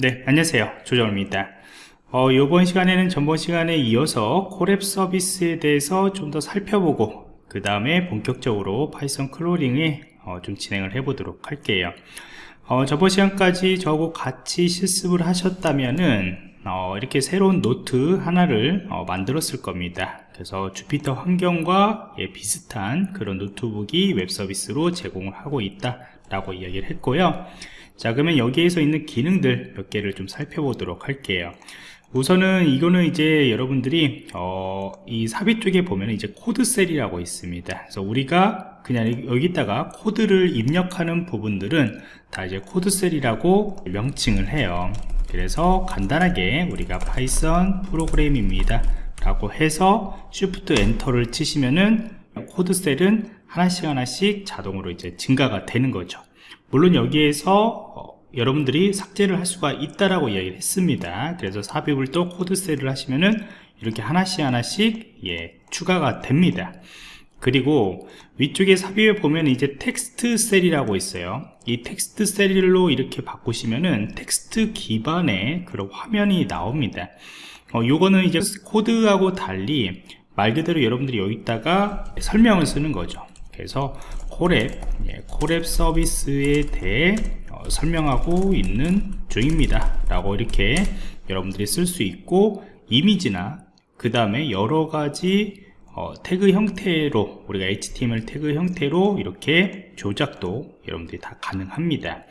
네 안녕하세요. 조정입니다. 어, 이번 시간에는 전번 시간에 이어서 Colab 서비스에 대해서 좀 더 살펴보고 그 다음에 본격적으로 Python crawling에 어, 좀 진행을 해 보도록 할게요. 어, 저번 시간까지 저하고 같이 실습을 하셨다면은 어, 이렇게 새로운 노트 하나를 어, 만들었을 겁니다. 그래서 Jupyter 환경과 예, 비슷한 그런 노트북이 웹 서비스로 제공을 하고 있다 라고 이야기를 했고요 자 그러면 여기에서 있는 기능들 몇 개를 좀 살펴보도록 할게요. 우선은 이거는 이제 여러분들이 어, 이 삽입 쪽에 보면 이제 코드 cell이라고 있습니다. 그래서 우리가 그냥 여기다가 코드를 입력하는 부분들은 다 이제 코드 cell이라고 명칭을 해요. 그래서 간단하게 우리가 Python 프로그램입니다. 라고 해서 shift enter를 치시면은 코드 cell은 하나씩 하나씩 자동으로 이제 증가가 되는 거죠 물론 여기에서 어, 여러분들이 삭제를 할 수가 있다라고 이야기를 했습니다. 그래서 삽입을 또 코드 cell을 하시면은 이렇게 하나씩 하나씩 예, 추가가 됩니다. 그리고 위쪽에 삽입에 보면 이제 텍스트 cell이라고 있어요. 이 텍스트 cell로 이렇게 바꾸시면은 텍스트 기반의 그런 화면이 나옵니다. 어, 요거는 이제 코드하고 달리 말 그대로 여러분들이 여기다가 설명을 쓰는 거죠. 그래서 콜앱 예, 콜앱 서비스에 대해 어, 설명하고 있는 중입니다. 라고 이렇게 여러분들이 쓸 수 있고 이미지나 그 다음에 여러 가지 어, 태그 형태로 우리가 HTML 태그 형태로 이렇게 조작도 여러분들이 다 가능합니다.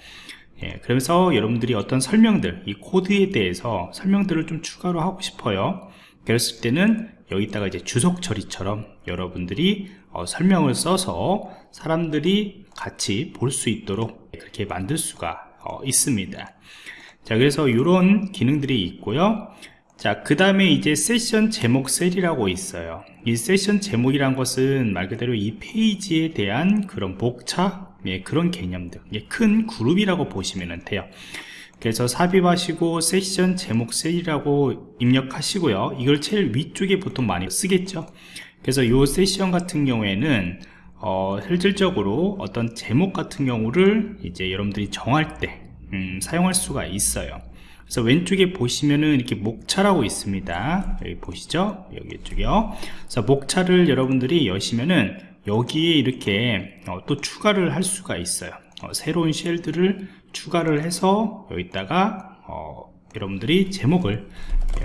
예, 그래서 여러분들이 어떤 설명들 이 코드에 대해서 설명들을 좀 추가로 하고 싶어요. 그랬을 때는 여기다가 이제 주석 처리처럼 여러분들이 어, 설명을 써서 사람들이 같이 볼 수 있도록 그렇게 만들 수가 어, 있습니다. 자 그래서 이런 기능들이 있고요. 자 그 다음에 이제 세션 제목 셀이라고 있어요. 이 세션 제목이란 것은 말 그대로 이 페이지에 대한 그런 목차 예, 그런 개념들 예, 큰 그룹이라고 보시면 돼요. 그래서 삽입하시고 세션 제목 셀이라고 입력하시고요. 이걸 제일 위쪽에 보통 많이 쓰겠죠 그래서 이 세션 같은 경우에는 어, 실질적으로 어떤 제목 같은 경우를 이제 여러분들이 정할 때 음, 사용할 수가 있어요. 그래서 왼쪽에 보시면은 이렇게 목차라고 있습니다. 여기 보시죠? 여기 쪽이요. 그래서 목차를 여러분들이 여시면은 여기에 이렇게 어, 또 추가를 할 수가 있어요. 어, 새로운 cell들을 추가를 해서 여기다가 어, 여러분들이 제목을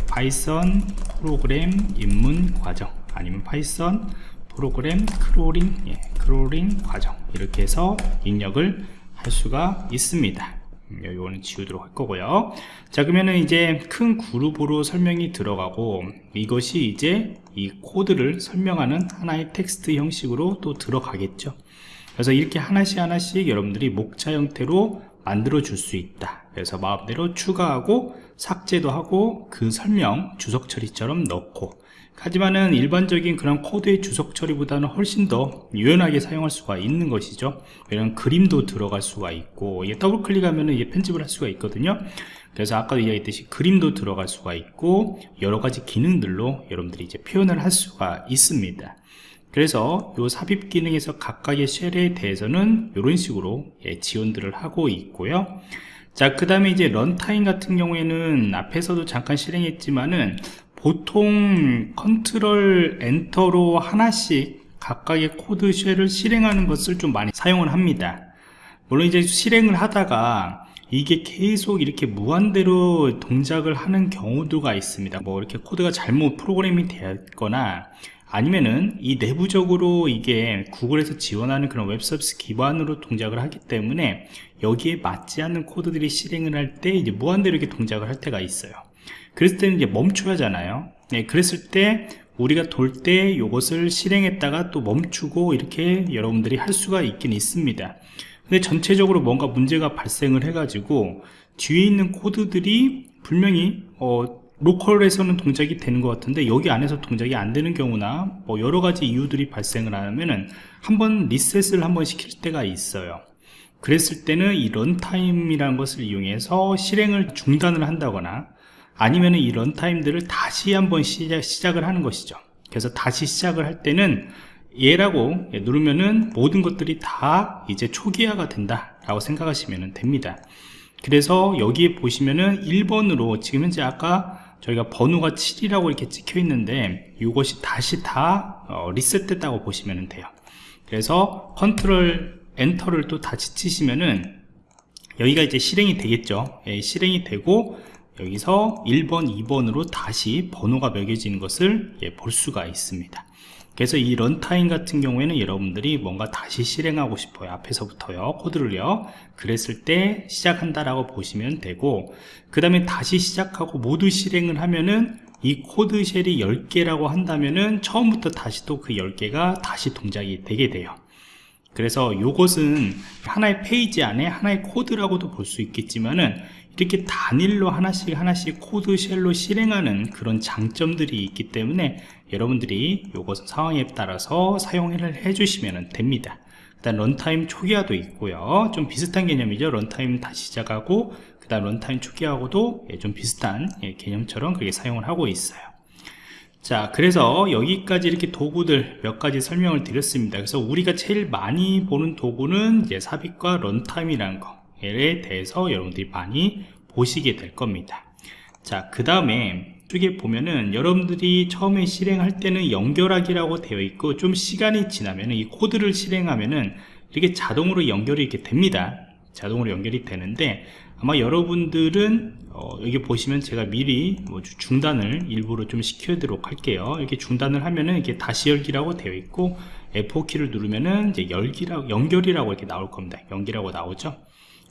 Python 프로그램 입문 과정 아니면 Python 프로그램 crawling 예, crawling 과정. 이렇게 해서 입력을 할 수가 있습니다. 음, 지우도록 할 거고요. 자 그러면은 이제 큰 그룹으로 설명이 들어가고 이것이 이제 이 코드를 설명하는 하나의 텍스트 형식으로 또 들어가겠죠. 그래서 이렇게 하나씩 하나씩 여러분들이 목차 형태로 만들어 줄 수 있다. 그래서 마음대로 추가하고 삭제도 하고 그 설명 주석 처리처럼 넣고 하지만은 일반적인 그런 코드의 주석 처리보다는 훨씬 더 유연하게 사용할 수가 있는 것이죠. 왜냐면 그림도 들어갈 수가 있고 이게 더블 클릭하면 이게 편집을 할 수가 있거든요. 그래서 아까도 이야기했듯이 그림도 들어갈 수가 있고 여러 가지 기능들로 여러분들이 이제 표현을 할 수가 있습니다. 그래서 이 삽입 기능에서 각각의 cell에 대해서는 이런 식으로 예, 지원들을 하고 있고요. 자 그 다음에 이제 runtime 같은 경우에는 앞에서도 잠깐 실행했지만은 보통 control enter로 하나씩 각각의 코드 cell을 실행하는 것을 좀 많이 사용을 합니다. 물론 이제 실행을 하다가 이게 계속 이렇게 무한대로 동작을 하는 경우도가 있습니다. 뭐 이렇게 코드가 잘못 프로그램이 되었거나 아니면은 이 내부적으로 이게 구글에서 지원하는 그런 웹 서비스 기반으로 동작을 하기 때문에 여기에 맞지 않는 코드들이 실행을 할 때 이제 무한대로 이렇게 동작을 할 때가 있어요 그랬을 때는 이제 멈춰야 하잖아요. 네, 그랬을 때 우리가 돌 때 이것을 실행했다가 또 멈추고 이렇게 여러분들이 할 수가 있긴 있습니다. 근데 전체적으로 뭔가 문제가 발생을 해 가지고 뒤에 있는 코드들이 분명히 어, local에서는 동작이 되는 것 같은데 여기 안에서 동작이 안 되는 경우나 뭐 여러 가지 이유들이 발생을 하면은 한번 리셋을 한번 시킬 때가 있어요. 그랬을 때는 이 런타임이라는 것을 이용해서 실행을 중단을 한다거나 아니면 이 런타임들을 다시 한번 시작, 시작 을 하는 것이죠. 그래서 다시 시작을 할 때는 얘라고 누르면은 모든 것들이 다 이제 초기화가 된다 라고 생각하시면 됩니다. 그래서 여기에 보시면은 1번으로 지금 현재 아까 저희가 번호가 7이라고 이렇게 찍혀 있는데 이것이 다시 다 어, 리셋됐다고 보시면 돼요. 그래서 control enter를 또 다시 치시면은 여기가 이제 실행이 되겠죠. 예, 실행이 되고 여기서 1번 2번으로 다시 번호가 매겨지는 것을 예, 볼 수가 있습니다. 그래서 이 runtime 같은 경우에는 여러분들이 뭔가 다시 실행하고 싶어요. 앞에서부터요. 코드를요. 그랬을 때 시작한다라고 보시면 되고 그 다음에 다시 시작하고 모두 실행을 하면은 이 코드 cell이 10개라고 한다면은 처음부터 다시 또 그 10개가 다시 동작이 되게 돼요. 그래서 이것은 하나의 페이지 안에 하나의 코드라고도 볼 수 있겠지만은 이렇게 단일로 하나씩 하나씩 코드 cell로 실행하는 그런 장점들이 있기 때문에 여러분들이 이것은 상황에 따라서 사용을 해주시면 됩니다. 일단 runtime 초기화도 있고요. 좀 비슷한 개념이죠. runtime 다시 시작하고 그 다음 runtime 초기화하고도 예, 좀 비슷한 예, 개념처럼 그렇게 사용을 하고 있어요. 자 그래서 여기까지 이렇게 도구들 몇 가지 설명을 드렸습니다. 그래서 우리가 제일 많이 보는 도구는 이제 삽입과 runtime이라는 거 에 대해서 여러분들이 많이 보시게 될 겁니다. 자 그 다음에 쪽에 보면은 여러분들이 처음에 실행할 때는 연결하기라고 되어 있고 좀 시간이 지나면 이 코드를 실행하면은 이렇게 자동으로 연결이 이렇게 됩니다. 자동으로 연결이 되는데 아마 여러분들은 어, 여기 보시면 제가 미리 뭐 중단을 일부러 좀 시켜도록 할게요. 이렇게 중단을 하면은 이게 다시 열기라고 되어 있고 F4키를 누르면은 이제 열기라고 연결이라고 이렇게 나올 겁니다. 연결이라고 나오죠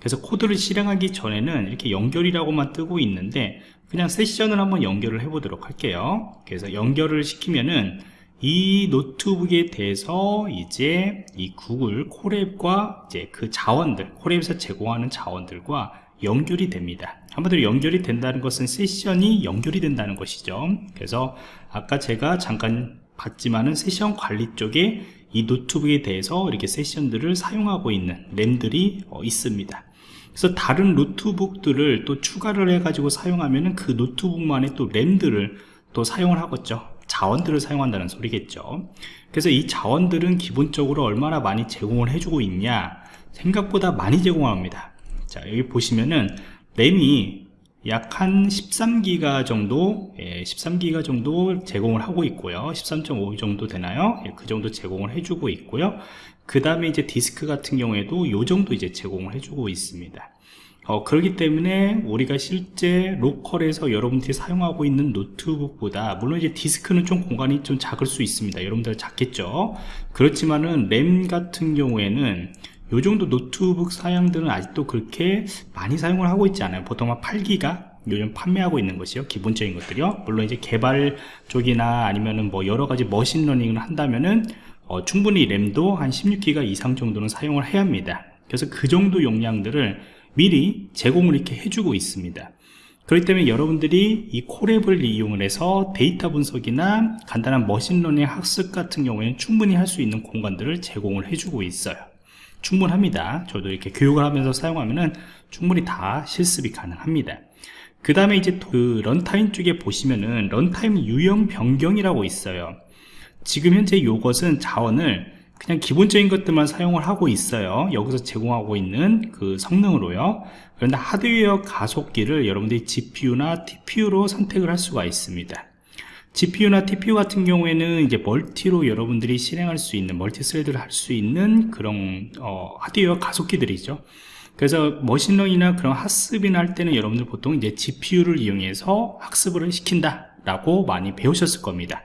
그래서 코드를 실행하기 전에는 이렇게 연결이라고만 뜨고 있는데 그냥 세션을 한번 연결을 해 보도록 할게요. 그래서 연결을 시키면은 이 노트북에 대해서 이제 이 구글 콜앱과 이제 그 자원들 콜앱에서 제공하는 자원들과 연결이 됩니다. 한번더 연결이 된다는 것은 세션이 연결이 된다는 것이죠. 그래서 아까 제가 잠깐 봤지만은 세션 관리 쪽에 이 노트북에 대해서 이렇게 세션들을 사용하고 있는 램들이 어, 있습니다 그래서 다른 노트북들을 또 추가를 해 가지고 사용하면은 그 노트북만의 또 램들을 또 사용을 하겠죠. 자원들을 사용한다는 소리겠죠. 그래서 이 자원들은 기본적으로 얼마나 많이 제공을 해주고 있냐 생각보다 많이 제공합니다. 자 여기 보시면은 램이 약 한 13기가 정도 예, 13기가 정도 제공을 하고 있고요. 13.5 정도 되나요? 예, 그 정도 제공을 해주고 있고요 그 다음에 이제 디스크 같은 경우에도 요 정도 이제 제공을 해주고 있습니다. 어, 그렇기 때문에 우리가 실제 local에서 여러분들이 사용하고 있는 노트북보다 물론 이제 디스크는 좀 공간이 좀 작을 수 있습니다. 여러분들 작겠죠? 그렇지만은 램 같은 경우에는 요 정도 노트북 사양들은 아직도 그렇게 많이 사용을 하고 있지 않아요. 보통 한 8기가 요즘 판매하고 있는 것이요. 기본적인 것들이요. 물론 이제 개발 쪽이나 아니면은 뭐 여러가지 machine learning을 한다면은 어, 충분히 램도 한 16기가 이상 정도는 사용을 해야 합니다. 그래서 그 정도 용량들을 미리 제공을 이렇게 해주고 있습니다. 그렇기 때문에 여러분들이 이 Colab을 이용을 해서 데이터 분석이나 간단한 machine learning 학습 같은 경우에는 충분히 할 수 있는 공간들을 제공을 해주고 있어요. 충분합니다. 저도 이렇게 교육을 하면서 사용하면은 충분히 다 실습이 가능합니다. 그 다음에 이제 그 runtime 쪽에 보시면은 runtime 유형 변경이라고 있어요 지금 현재 이것은 자원을 그냥 기본적인 것들만 사용을 하고 있어요. 여기서 제공하고 있는 그 성능으로요. 그런데 하드웨어 가속기를 여러분들이 GPU나 TPU로 선택을 할 수가 있습니다. GPU나 TPU 같은 경우에는 이제 multi로 여러분들이 실행할 수 있는 multi thread를 할 수 있는 그런 어, 하드웨어 가속기들이죠. 그래서 machine learning이나 그런 학습이나 할 때는 여러분들 보통 이제 GPU를 이용해서 학습을 시킨다 라고 많이 배우셨을 겁니다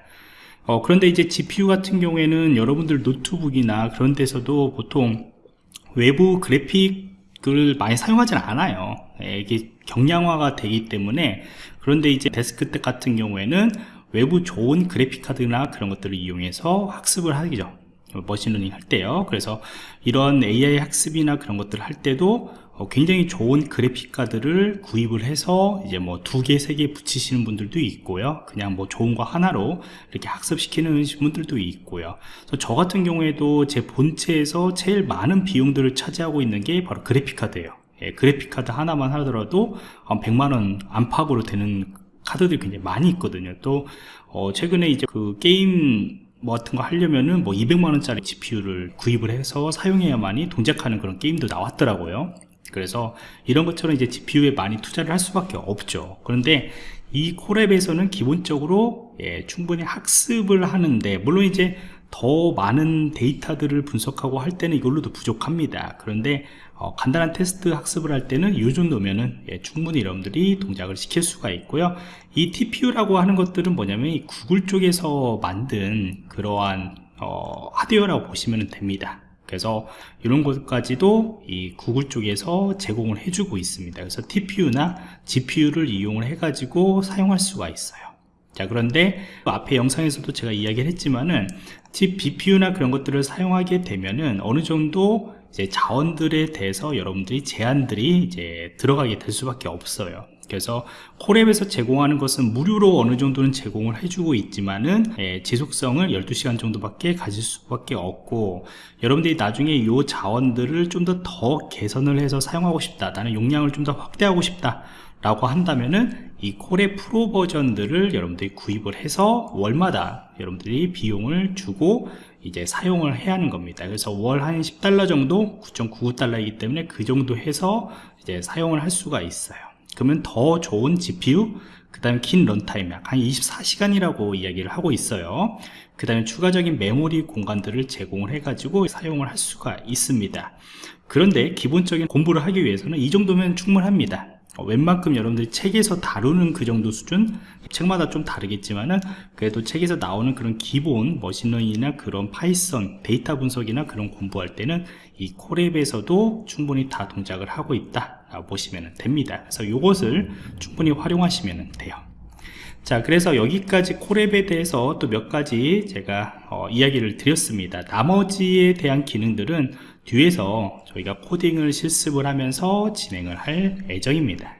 어, 그런데 이제 GPU 같은 경우에는 여러분들 노트북이나 그런 데서도 보통 외부 그래픽을 많이 사용하지는 않아요. 예, 이게 경량화가 되기 때문에. 그런데 이제 데스크탑 같은 경우에는 외부 좋은 그래픽 카드나 그런 것들을 이용해서 학습을 하기죠. machine learning 할 때요. 그래서 이런 AI 학습이나 그런 것들을 할 때도 어, 굉장히 좋은 그래픽 카드를 구입을 해서 이제 뭐 두 개, 세 개 붙이시는 분들도 있고요. 그냥 뭐 좋은 거 하나로 이렇게 학습시키는 분들도 있고요. 그래서 저 같은 경우에도 제 본체에서 제일 많은 비용들을 차지하고 있는 게 바로 그래픽 카드예요. 예, 그래픽 카드 하나만 하더라도 한 100만 원 안팎으로 되는 카드들이 굉장히 많이 있거든요. 또 어, 최근에 이제 그 게임 뭐 같은 거 하려면은 뭐 200만원짜리 GPU를 구입을 해서 사용해야만이 동작하는 그런 게임도 나왔더라고요. 그래서 이런 것처럼 이제 GPU에 많이 투자를 할 수밖에 없죠. 그런데 이 콜앱에서는 기본적으로 예, 충분히 학습을 하는데 물론 이제 더 많은 데이터들을 분석하고 할 때는 이걸로도 부족합니다. 그런데 어, 간단한 테스트 학습을 할 때는 이 정도면은 예, 충분히 여러분들이 동작을 시킬 수가 있고요. 이 TPU라고 하는 것들은 뭐냐면 이 구글 쪽에서 만든 그러한 어, 하드웨어라고 보시면 됩니다 그래서 이런 것까지도 이 구글 쪽에서 제공을 해주고 있습니다. 그래서 TPU나 GPU를 이용을 해 가지고 사용할 수가 있어요. 자 그런데 앞에 영상에서도 제가 이야기를 했지만은 GPU나 그런 것들을 사용하게 되면은 어느 정도 이제 자원들에 대해서 여러분들이 제한들이 이제 들어가게 될 수밖에 없어요 그래서 콜앱에서 제공하는 것은 무료로 어느 정도는 제공을 해주고 있지만은 예, 지속성을 12시간 정도밖에 가질 수밖에 없고 여러분들이 나중에 이 자원들을 좀더더 개선을 해서 사용하고 싶다 나는 용량을 좀 더 확대하고 싶다 라고 한다면은 이 콜의 프로 버전들을 여러분들이 구입을 해서 월마다 여러분들이 비용을 주고 이제 사용을 해야 하는 겁니다. 그래서 월 한 10달러 정도 9.99달러이기 때문에 그 정도 해서 이제 사용을 할 수가 있어요 그러면 더 좋은 GPU 그 다음에 긴 runtime 약 한 24시간이라고 이야기를 하고 있어요. 그 다음에 추가적인 메모리 공간들을 제공을 해 가지고 사용을 할 수가 있습니다. 그런데 기본적인 공부를 하기 위해서는 이 정도면 충분합니다. 어, 웬만큼 여러분들이 책에서 다루는 그 정도 수준? 책마다 좀 다르겠지만은 그래도 책에서 나오는 그런 기본 machine learning이나 그런 Python 데이터 분석이나 그런 공부할 때는 이 콜앱에서도 충분히 다 동작을 하고 있다 보시면 됩니다. 그래서 이것을 충분히 활용하시면 돼요. 자 그래서 여기까지 콜앱에 대해서 또 몇 가지 제가 어, 이야기를 드렸습니다. 나머지에 대한 기능들은 뒤에서 저희가 코딩을 실습을 하면서 진행을 할 예정입니다